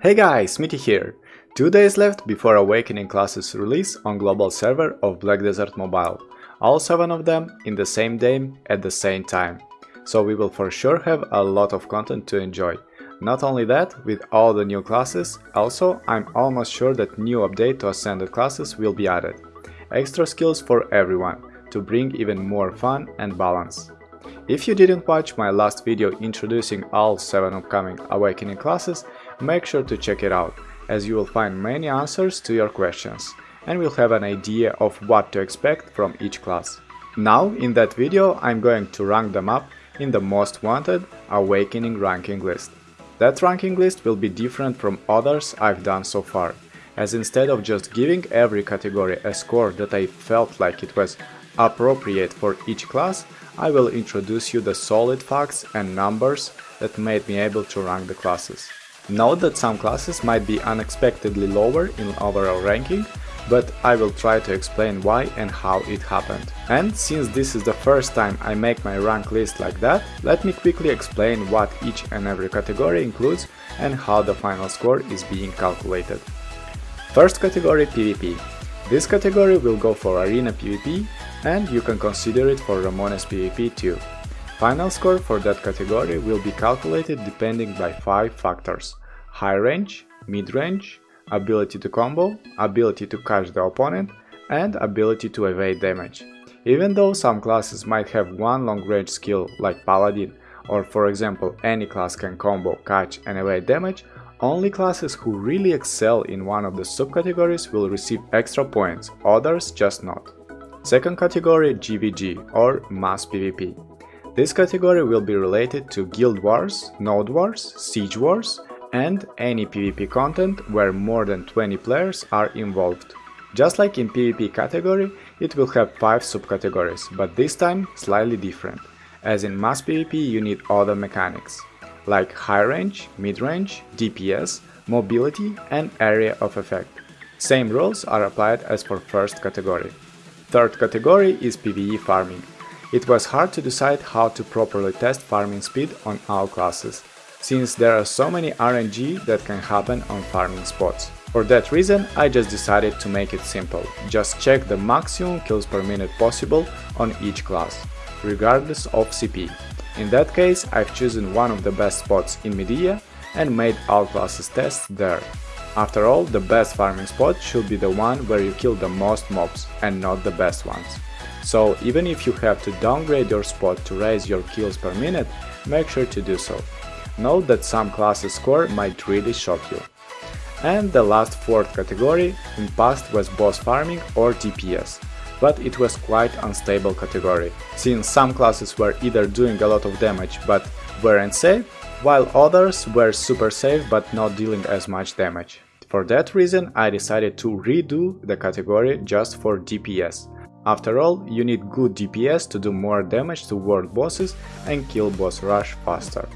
Hey guys, Smitty here! Two days left before Awakening classes release on global server of Black Desert Mobile. All 7 of them in the same day at the same time. So we will for sure have a lot of content to enjoy. Not only that, with all the new classes, also I'm almost sure that new update to Ascended classes will be added. Extra skills for everyone, to bring even more fun and balance. If you didn't watch my last video introducing all 7 upcoming Awakening classes, make sure to check it out, as you will find many answers to your questions, and will have an idea of what to expect from each class. Now, in that video, I'm going to rank them up in the most wanted Awakening ranking list. That ranking list will be different from others I've done so far, as instead of just giving every category a score that I felt like it was appropriate for each class, I will introduce you the solid facts and numbers that made me able to rank the classes. Note that some classes might be unexpectedly lower in overall ranking, but I will try to explain why and how it happened. And since this is the first time I make my rank list like that, let me quickly explain what each and every category includes and how the final score is being calculated. First category PvP. This category will go for Arena PvP and you can consider it for Ramones PvP too. Final score for that category will be calculated depending by 5 factors high range, mid range, ability to combo, ability to catch the opponent, and ability to evade damage. Even though some classes might have one long range skill like Paladin, or for example any class can combo, catch and evade damage, only classes who really excel in one of the subcategories will receive extra points, others just not. Second category GVG or Mass PvP. This category will be related to Guild Wars, Node Wars, Siege Wars and any PvP content where more than 20 players are involved. Just like in PvP category, it will have 5 subcategories, but this time slightly different, as in Mass PvP you need other mechanics, like high range, mid range, DPS, mobility and area of effect. Same rules are applied as for first category. Third category is PvE farming. It was hard to decide how to properly test farming speed on all classes, since there are so many RNG that can happen on farming spots. For that reason, I just decided to make it simple, just check the maximum kills per minute possible on each class, regardless of CP. In that case, I've chosen one of the best spots in Mediah and made all classes tests there. After all, the best farming spot should be the one where you kill the most mobs and not the best ones. So even if you have to downgrade your spot to raise your kills per minute, make sure to do so. Note that some classes score might really shock you. And the last fourth category in past was boss farming or DPS, but it was quite unstable category, since some classes were either doing a lot of damage but weren't safe, while others were super safe but not dealing as much damage. For that reason I decided to redo the category just for DPS. After all, you need good DPS to do more damage to world bosses and kill boss rush faster.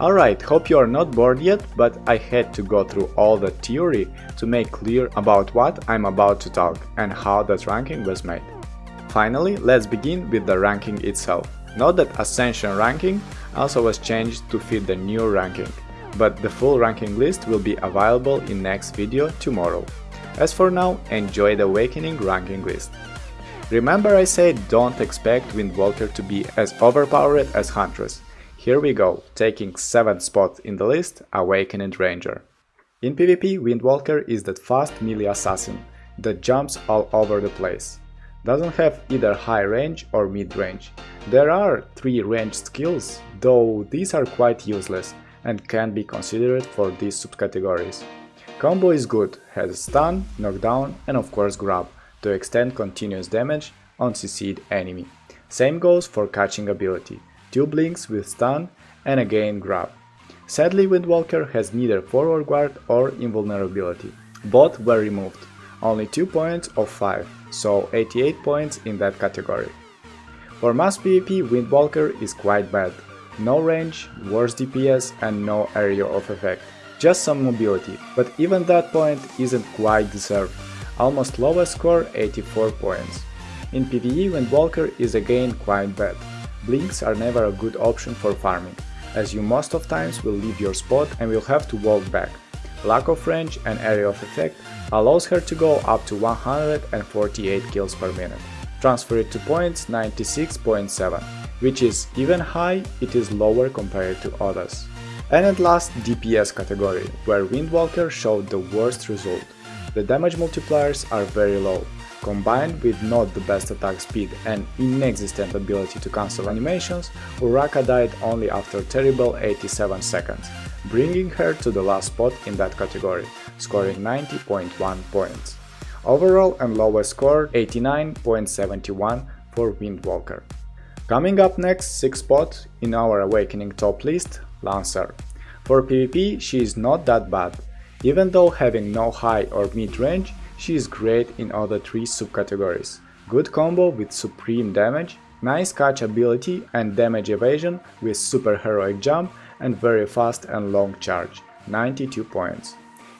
Alright, hope you are not bored yet, but I had to go through all the theory to make clear about what I'm about to talk and how that ranking was made. Finally, let's begin with the ranking itself. Note that Ascension ranking also was changed to fit the new ranking, but the full ranking list will be available in next video tomorrow. As for now, enjoy the Awakening ranking list. Remember I said don't expect Windwalker to be as overpowered as Huntress. Here we go, taking 7th spot in the list, Awakened Ranger. In PvP, Windwalker is that fast melee assassin that jumps all over the place. Doesn't have either high range or mid range. There are 3 ranged skills, though these are quite useless and can be considered for these subcategories. Combo is good, has stun, knockdown and of course grab, to extend continuous damage on CC'd enemy. Same goes for catching ability, 2 blinks with stun and again grab. Sadly Windwalker has neither forward guard or invulnerability. Both were removed, only 2 points of 5, so 88 points in that category. For mass PvP Windwalker is quite bad, no range, worse DPS and no area of effect, just some mobility, but even that point isn't quite deserved, almost lowest score 84 points. In PvE Windwalker is again quite bad, blinks are never a good option for farming, as you most of times will leave your spot and will have to walk back. lack of range and area of effect allows her to go up to 148 kills per minute. Transfer it to points 96.7, which is even high, it is lower compared to others. And at last DPS category, where Windwalker showed the worst result. The damage multipliers are very low, combined with not the best attack speed and inexistent ability to cancel animations, Uraka died only after terrible 87 seconds, bringing her to the last spot in that category, scoring 90.1 points. Overall and lowest score 89.71 for Windwalker. Coming up next 6th spot in our Awakening top list, Lancer. For PvP she is not that bad. Even though having no high or mid range, she is great in other 3 subcategories. Good combo with supreme damage, nice catch ability and damage evasion with super heroic jump and very fast and long charge, 92 points.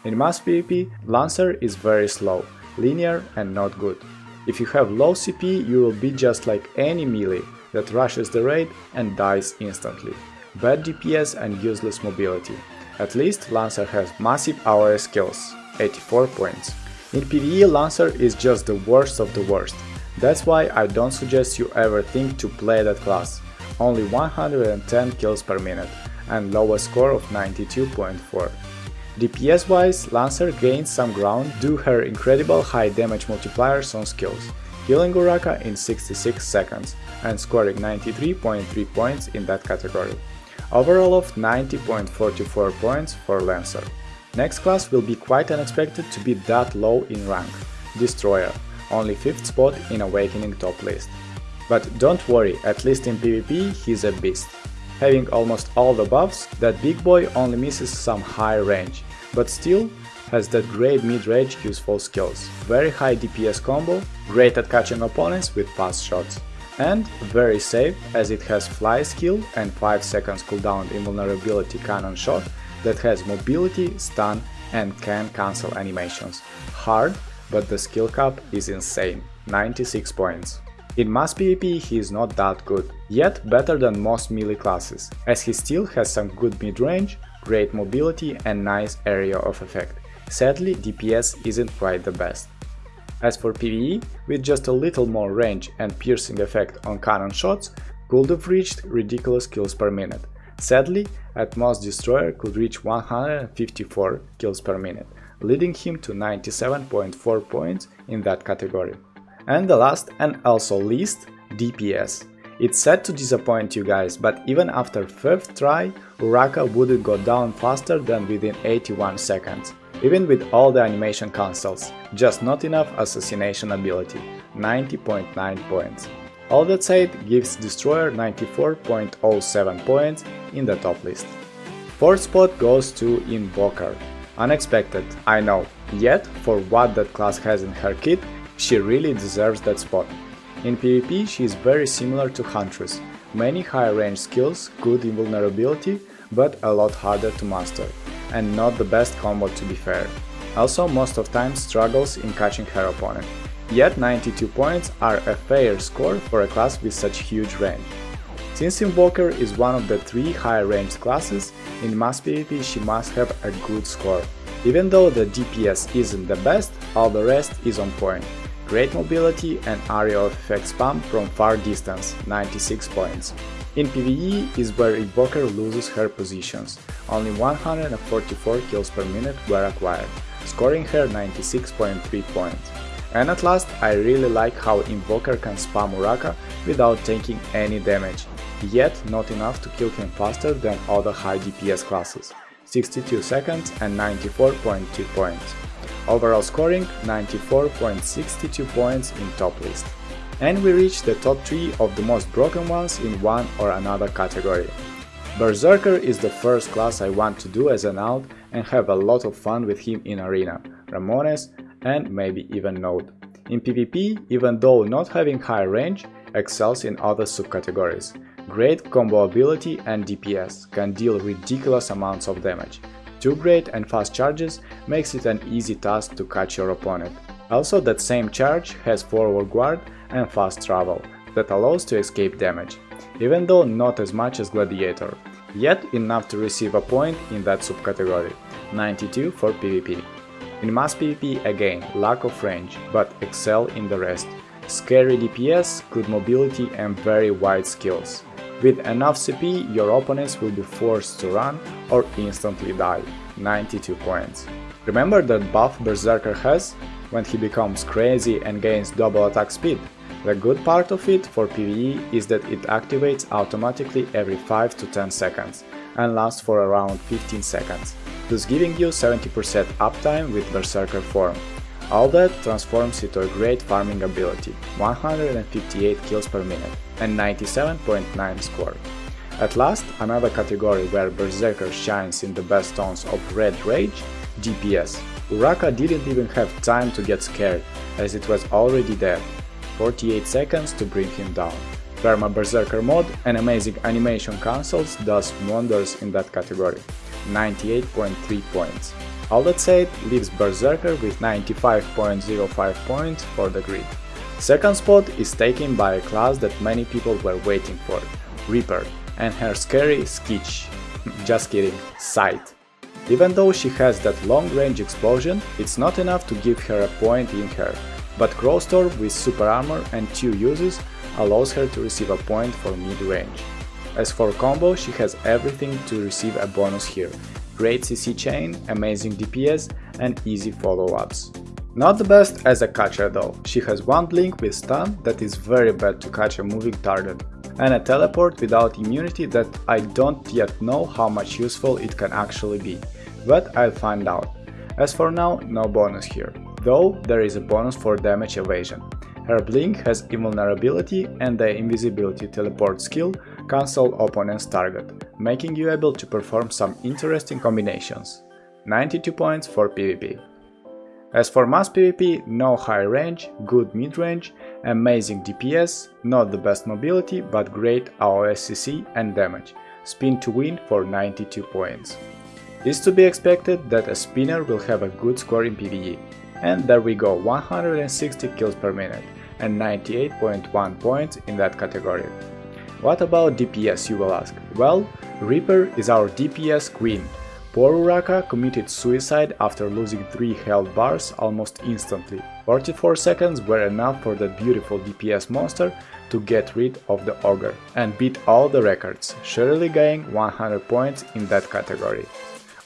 In mass PvP, Lancer is very slow, linear and not good. If you have low CP, you will be just like any melee that rushes the raid and dies instantly. Bad DPS and useless mobility. At least Lancer has massive AoE skills, 84 points. In PvE Lancer is just the worst of the worst. That's why I don't suggest you ever think to play that class. Only 110 kills per minute and lowest score of 92.4. DPS wise, Lancer gains some ground due her incredible high damage multipliers on skills, killing Uraka in 66 seconds and scoring 93.3 points in that category. Overall of 90.44 points for Lancer. Next class will be quite unexpected to be that low in rank, Destroyer, only 5th spot in Awakening top list. But don't worry, at least in PvP he's a beast. Having almost all the buffs, that big boy only misses some high range, but still has that great mid-range useful skills, very high DPS combo, great at catching opponents with fast shots, and very safe as it has fly skill and 5 seconds cooldown invulnerability cannon shot that has mobility, stun and can cancel animations. Hard, but the skill cap is insane, 96 points. In mass PvP he is not that good, yet better than most melee classes, as he still has some good mid-range, great mobility and nice area of effect. Sadly, DPS isn't quite the best. As for PvE, with just a little more range and piercing effect on cannon shots, could have reached ridiculous kills per minute. Sadly, at most Destroyer could reach 154 kills per minute, leading him to 97.4 points in that category. And the last and also least, DPS. It's sad to disappoint you guys, but even after 5th try, Uraka wouldn't go down faster than within 81 seconds. Even with all the animation cancels, just not enough assassination ability, 90.9 points. All that said gives Destroyer 94.07 points in the top list. 4th spot goes to Invoker. Unexpected, I know, yet for what that class has in her kit, she really deserves that spot. In PvP she is very similar to Huntress, many high range skills, good invulnerability, but a lot harder to master, and not the best combo to be fair. Also most of time struggles in catching her opponent. Yet 92 points are a fair score for a class with such huge range. Since Invoker is one of the three high ranged classes, in mass PvP she must have a good score. Even though the DPS isn't the best, all the rest is on point great mobility and area of effect spam from far distance, 96 points. In PvE is where Invoker loses her positions, only 144 kills per minute were acquired, scoring her 96.3 points. And at last, I really like how Invoker can spam Uraka without taking any damage, yet not enough to kill him faster than other high DPS classes, 62 seconds and 94.2 points. Overall scoring 94.62 points in top list. And we reach the top 3 of the most broken ones in one or another category. Berserker is the first class I want to do as an alt and have a lot of fun with him in Arena, Ramones and maybe even Node. In PvP, even though not having high range, excels in other subcategories. Great combo ability and DPS, can deal ridiculous amounts of damage. Two great and fast charges makes it an easy task to catch your opponent. Also that same charge has forward guard and fast travel, that allows to escape damage, even though not as much as Gladiator, yet enough to receive a point in that subcategory. 92 for PvP. In mass PvP again, lack of range, but excel in the rest. Scary DPS, good mobility and very wide skills. With enough CP, your opponents will be forced to run or instantly die. 92 points. Remember that buff Berserker has when he becomes crazy and gains double attack speed? The good part of it for PvE is that it activates automatically every 5 to 10 seconds and lasts for around 15 seconds, thus giving you 70% uptime with Berserker form. All that transforms into a great farming ability, 158 kills per minute and 97.9 score. At last, another category where Berserker shines in the best tones of Red Rage, DPS. Uraka didn't even have time to get scared, as it was already dead. 48 seconds to bring him down. Perma Berserker mod and amazing animation cancels does wonders in that category. 98.3 points. All that said leaves Berserker with 95.05 points for the grid. Second spot is taken by a class that many people were waiting for, Reaper, and her scary Skitch. Just kidding, Sight. Even though she has that long-range explosion, it's not enough to give her a point in her, but Crowstorm with super armor and 2 uses allows her to receive a point for mid-range. As for combo, she has everything to receive a bonus here, great CC chain, amazing DPS and easy follow-ups. Not the best as a catcher though, she has one blink with stun that is very bad to catch a moving target, and a teleport without immunity that I don't yet know how much useful it can actually be, but I'll find out. As for now, no bonus here, though there is a bonus for damage evasion. Her blink has invulnerability and the invisibility teleport skill cancel opponent's target, making you able to perform some interesting combinations. 92 points for PvP. As for mass PvP, no high range, good mid-range, amazing DPS, not the best mobility, but great AOSCC and damage, spin to win for 92 points. It's to be expected that a spinner will have a good score in PvE, and there we go, 160 kills per minute and 98.1 points in that category. What about DPS you will ask? Well, Reaper is our DPS queen. Poor Uraka committed suicide after losing 3 health bars almost instantly. 44 seconds were enough for that beautiful DPS monster to get rid of the ogre and beat all the records, surely gaining 100 points in that category.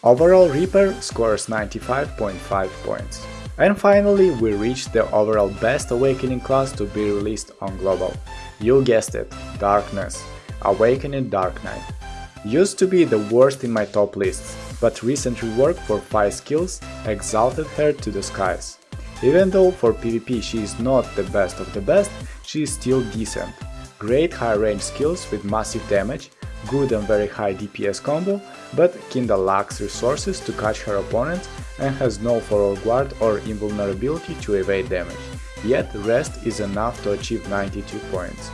Overall Reaper scores 95.5 points. And finally we reached the overall best Awakening class to be released on Global. You guessed it, Darkness. Awakening Dark Knight. Used to be the worst in my top lists, but recent rework for 5 skills exalted her to the skies. Even though for PvP she is not the best of the best, she is still decent. Great high range skills with massive damage, good and very high DPS combo, but kinda lacks resources to catch her opponents and has no forward guard or invulnerability to evade damage, yet rest is enough to achieve 92 points.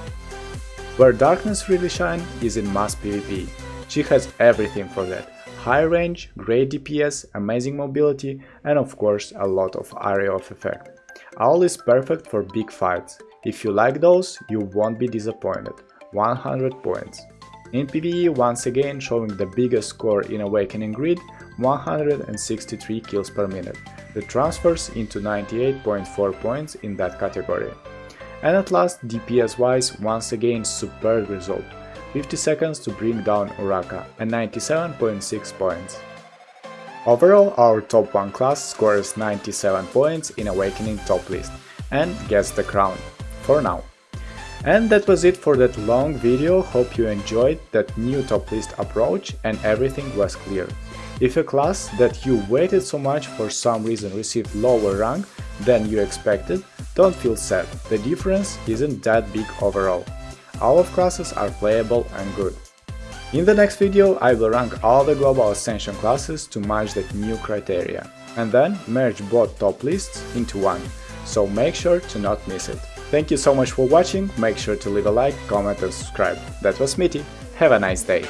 Where Darkness really shine is in mass PvP. She has everything for that. High range, great DPS, amazing mobility and of course a lot of area of effect. All is perfect for big fights. If you like those, you won't be disappointed. 100 points. In PvE once again showing the biggest score in Awakening Grid, 163 kills per minute, that transfers into 98.4 points in that category. And at last, DPS wise, once again superb result, 50 seconds to bring down Uraka and 97.6 points. Overall, our top 1 class scores 97 points in Awakening top list and gets the crown, for now. And that was it for that long video, hope you enjoyed that new top list approach and everything was clear. If a class that you waited so much for some reason received lower rank than you expected, don't feel sad, the difference isn't that big overall. All of classes are playable and good. In the next video I will rank all the Global Ascension classes to match that new criteria, and then merge both top lists into one, so make sure to not miss it. Thank you so much for watching, make sure to leave a like, comment and subscribe. That was Smitty, have a nice day!